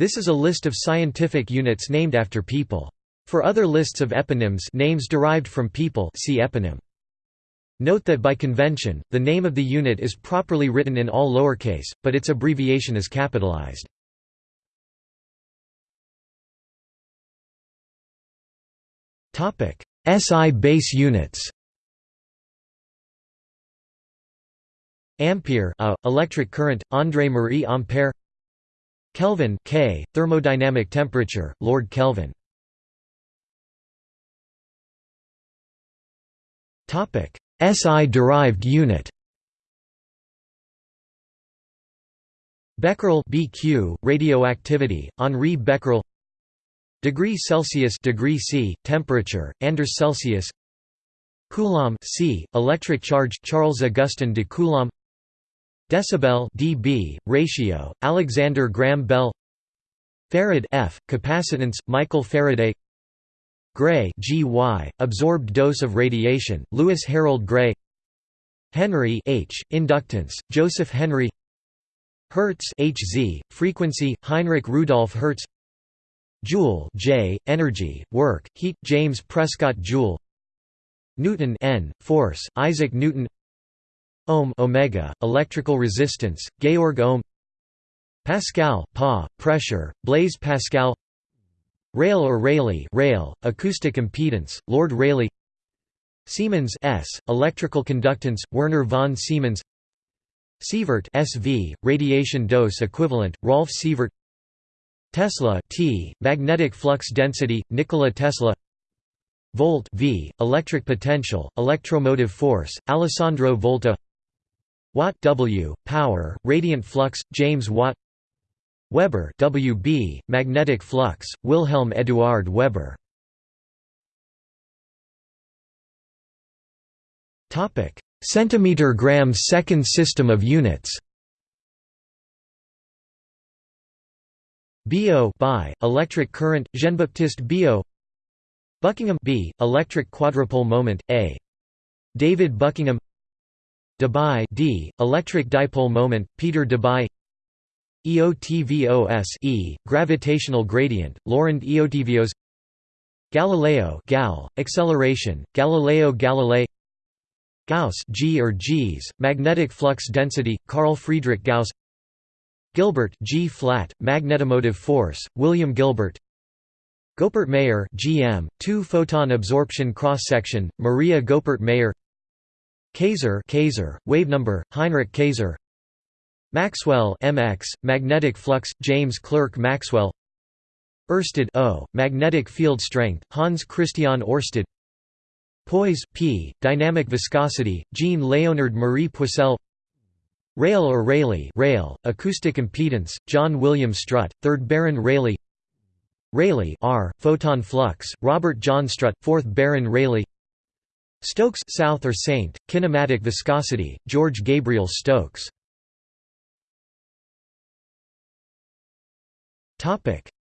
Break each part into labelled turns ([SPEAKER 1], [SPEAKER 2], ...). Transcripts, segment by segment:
[SPEAKER 1] This is a list of scientific units named after people. For other lists of eponyms names derived from people see eponym. Note that by convention, the name of the unit is properly written in all lowercase, but its abbreviation is capitalized. SI base units Ampere a, electric current, André Marie Ampère Kelvin K, thermodynamic temperature, Lord Kelvin. Topic: SI-derived unit. Becquerel BQ, radioactivity, Henri Becquerel. Degree Celsius degree C, temperature, Anders Celsius. Coulomb C, electric charge Charles Augustin de Coulomb Decibel dB, ratio, Alexander Graham Bell Farad F, capacitance, Michael Faraday Gray GY, absorbed dose of radiation, Lewis Harold Gray Henry H, inductance, Joseph Henry Hertz Hz, frequency, Heinrich Rudolf Hertz Joule J, energy, work, heat, James Prescott Joule Newton N, force, Isaac Newton Ohm omega, electrical resistance, Georg Ohm Pascal pa, pressure, Blaise Pascal Rayl or Rayleigh rayl, acoustic impedance, Lord Rayleigh Siemens S, electrical conductance, Werner von Siemens Sievert SV, radiation dose equivalent, Rolf Sievert Tesla T, magnetic flux density, Nikola Tesla Volt V, electric potential, electromotive force, Alessandro Volta Watt W, power, radiant flux, James Watt. Weber WB, magnetic flux, Wilhelm Eduard Weber. Centimeter gram second system of units. Biot by electric current Jean-Baptiste Biot Buckingham B electric quadrupole moment A. David Buckingham Debye D electric dipole moment Peter Debye EOTVOS E gravitational gradient Laurent Eötvös Galileo Gal acceleration Galileo Galilei. Gauss G or G's magnetic flux density Carl Friedrich Gauss. Gilbert G flat, magnetomotive force, William Gilbert. Goeppert-Mayer GM, two-photon absorption cross-section, Maria Goeppert-Mayer Kayser Kayser, wavenumber, Heinrich Kayser Maxwell MX, magnetic flux, James Clerk Maxwell. Oersted O, magnetic field strength, Hans Christian Oersted Poise P, dynamic viscosity, Jean Leonard Marie Poiseuille Rayl or Rayleigh rayl, acoustic impedance, John William Strutt, 3rd Baron Rayleigh. Rayleigh R, photon flux, Robert John Strutt, 4th Baron Rayleigh Stokes South or Saint, kinematic viscosity, George Gabriel Stokes.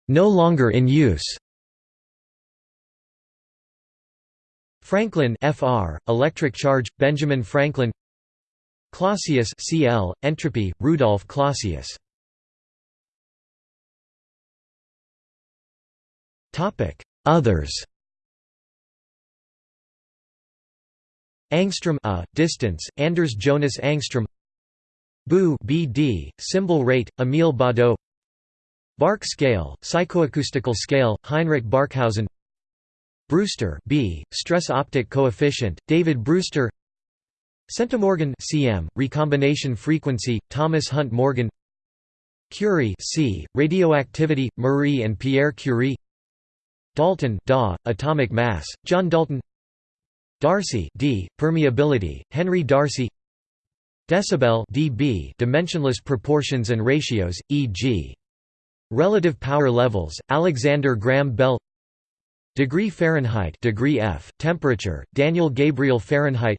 [SPEAKER 1] No longer in use. Franklin FR, electric charge, Benjamin Franklin. Clausius CL, entropy, Rudolf Clausius. Others Angstrom a, distance, Anders Jonas Angstrom BU BD, symbol rate, Emil Baudot Bark scale, psychoacoustical scale, Heinrich Barkhausen Brewster B, stress optic coefficient, David Brewster Centimorgan cm, recombination frequency, Thomas Hunt Morgan Curie C, radioactivity, Marie and Pierre Curie Dalton Da, atomic mass, John Dalton Darcy D, permeability, Henry Darcy. Decibel dB, dimensionless proportions and ratios, e.g. relative power levels, Alexander Graham Bell. Degree Fahrenheit degree F, temperature, Daniel Gabriel Fahrenheit.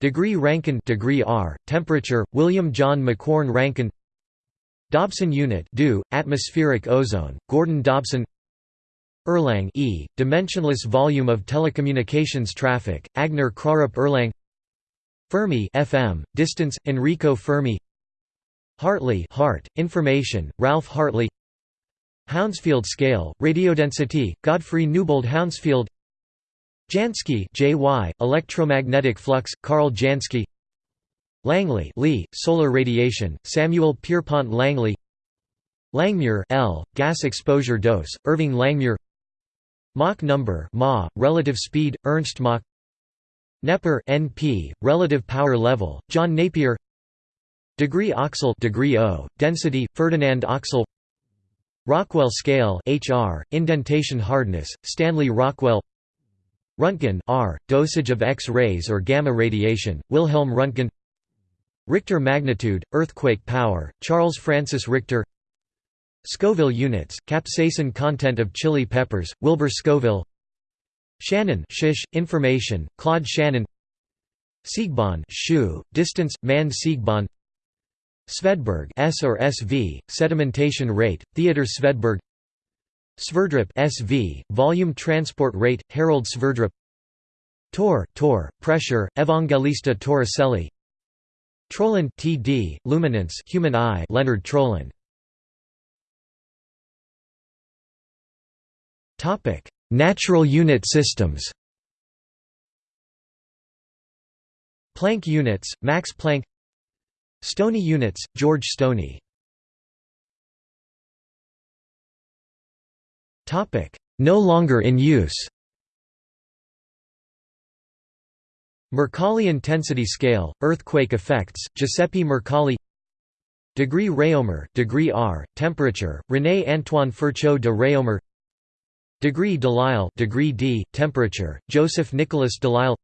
[SPEAKER 1] Degree Rankine degree R, temperature, William John Macquorn Rankine Dobson unit DU, atmospheric ozone, Gordon Dobson Erlang E, dimensionless volume of telecommunications traffic, Agner Krarup Erlang. Fermi FM, distance, Enrico Fermi. Hartley Hart, information, Ralph Hartley. Hounsfield scale, radiodensity, Godfrey Newbold Hounsfield. Jansky JY, electromagnetic flux, Carl Jansky. Langley Lee, solar radiation, Samuel Pierpont Langley. Langmuir L, gas exposure dose, Irving Langmuir Mach number Ma, relative speed, Ernst Mach. Neper NP, relative power level, John Napier. Degree Oechsle degree o, density, Ferdinand Oechsle. Rockwell scale HR, indentation hardness, Stanley Rockwell. Röntgen R, dosage of X-rays or gamma radiation, Wilhelm Röntgen. Richter magnitude, earthquake power, Charles Francis Richter Scoville units, capsaicin content of chili peppers, Wilbur Scoville Shannon shish, information, Claude Shannon Siegbahn shu, distance, Manne Siegbahn Svedberg S or SV, sedimentation rate, Theodor Svedberg Sverdrup SV, volume transport rate, Harold Sverdrup Torr, Torr, pressure, Evangelista Torricelli Troland TD, luminance, human eye, Leonard Troland. Natural unit systems. Planck units, Max Planck. Stoney units, George Stoney. Topic: No longer in use. Mercalli intensity scale, earthquake effects, Giuseppe Mercalli Degree Réaumur, degree R, temperature, René Antoine Ferchault de Réaumur Degree Delisle, degree D, temperature, Joseph Nicholas Delisle.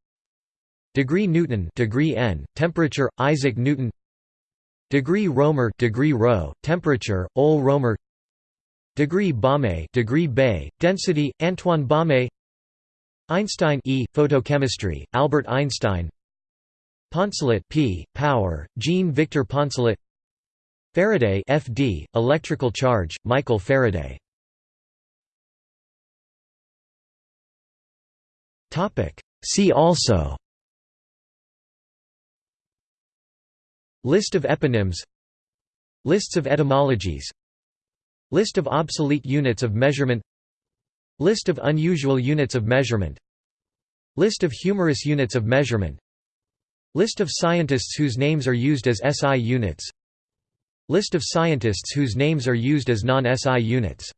[SPEAKER 1] Degree Newton, degree N, temperature, Isaac Newton. Degree Roemer, degree Rho, temperature, Ole Romer. Degree Baumé, degree Bay, density, Antoine Baumé Einstein E, photochemistry, Albert Einstein. Poncelet P, power, Jean Victor Poncelet. Faraday FD, electrical charge, Michael Faraday See also. List of eponyms. Lists of etymologies. List of obsolete units of measurement. List of unusual units of measurement. List of humorous units of measurement. List of scientists whose names are used as SI units. List of scientists whose names are used as non-SI units